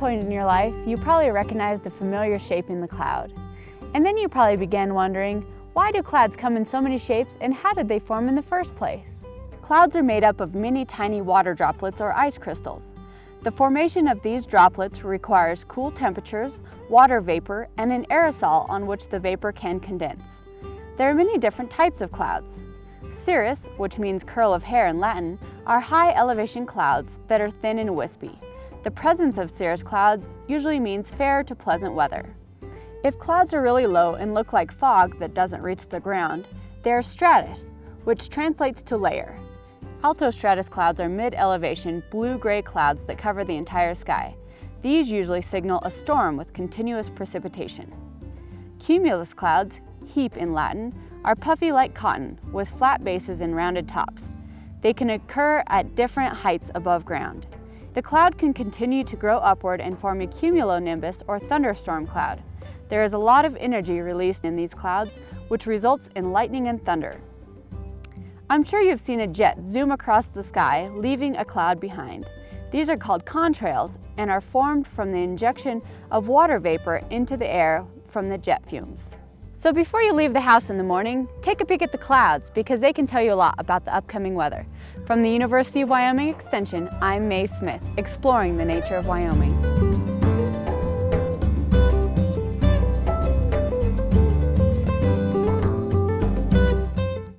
point in your life, you probably recognized a familiar shape in the cloud. And then you probably began wondering, why do clouds come in so many shapes and how did they form in the first place? Clouds are made up of many tiny water droplets or ice crystals. The formation of these droplets requires cool temperatures, water vapor, and an aerosol on which the vapor can condense. There are many different types of clouds. Cirrus, which means curl of hair in Latin, are high elevation clouds that are thin and wispy. The presence of cirrus clouds usually means fair to pleasant weather. If clouds are really low and look like fog that doesn't reach the ground, they are stratus, which translates to layer. Altostratus clouds are mid-elevation blue-gray clouds that cover the entire sky. These usually signal a storm with continuous precipitation. Cumulus clouds, heap in Latin, are puffy like cotton with flat bases and rounded tops. They can occur at different heights above ground. The cloud can continue to grow upward and form a cumulonimbus or thunderstorm cloud. There is a lot of energy released in these clouds, which results in lightning and thunder. I'm sure you've seen a jet zoom across the sky, leaving a cloud behind. These are called contrails and are formed from the injection of water vapor into the air from the jet fumes. So before you leave the house in the morning, take a peek at the clouds because they can tell you a lot about the upcoming weather. From the University of Wyoming Extension, I'm Mae Smith, exploring the nature of Wyoming.